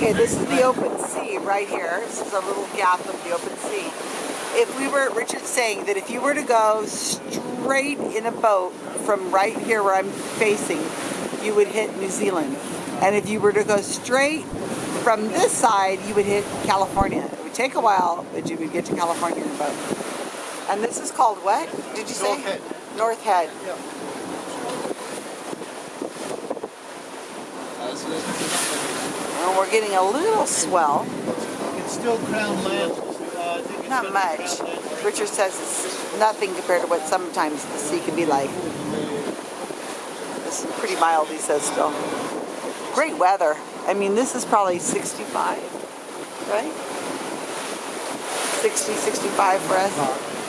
Okay, this is the open sea right here. This is a little gap of the open sea. If we were, Richard's saying that if you were to go straight in a boat from right here where I'm facing, you would hit New Zealand. And if you were to go straight from this side, you would hit California. It would take a while, but you would get to California in a boat. And this is called what? Did you say? North Head. North Head. We're getting a little swell. It's still crown land. Not much. Richard says it's nothing compared to what sometimes the sea can be like. This is pretty mild, he says still. Great weather. I mean, this is probably 65, right? 60, 65 for us.